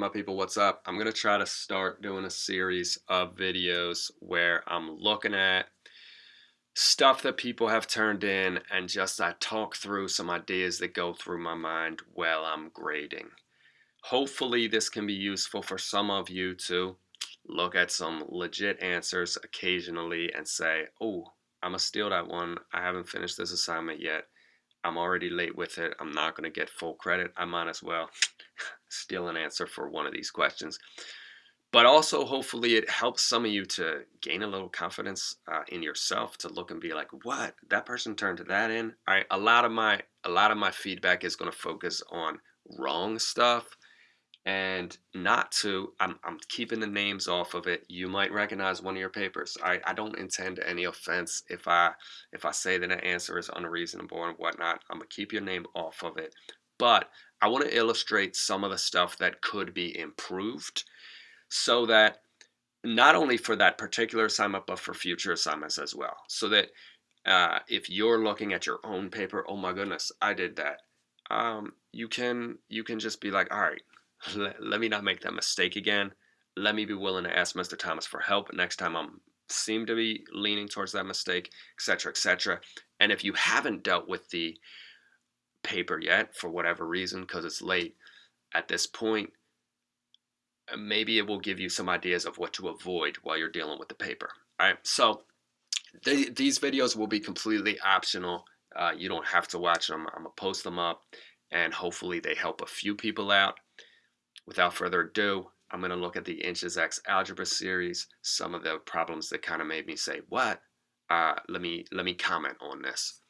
My people, what's up? I'm to try to start doing a series of videos where I'm looking at stuff that people have turned in and just I talk through some ideas that go through my mind while I'm grading. Hopefully this can be useful for some of you to look at some legit answers occasionally and say, oh, I'm to steal that one. I haven't finished this assignment yet. I'm already late with it. I'm not to get full credit. I might as well steal an answer for one of these questions. But also, hopefully, it helps some of you to gain a little confidence uh, in yourself to look and be like, "What? That person turned to that in." All right, a lot of my a lot of my feedback is going to focus on wrong stuff and not to I'm, I'm keeping the names off of it you might recognize one of your papers I, I don't intend any offense if I if I say that an answer is unreasonable and whatnot I'm gonna keep your name off of it but I want to illustrate some of the stuff that could be improved so that not only for that particular assignment but for future assignments as well so that uh, if you're looking at your own paper oh my goodness I did that um, you can you can just be like all right let, let me not make that mistake again. Let me be willing to ask Mr. Thomas for help next time I'm seem to be leaning towards that mistake, etc., etc. And if you haven't dealt with the paper yet for whatever reason, because it's late at this point, uh, maybe it will give you some ideas of what to avoid while you're dealing with the paper. All right, so th these videos will be completely optional. Uh, you don't have to watch them. I'm gonna post them up, and hopefully they help a few people out without further ado, I'm to look at the Inches X algebra series, some of the problems that kind of made me say, what? Uh, let me let me comment on this.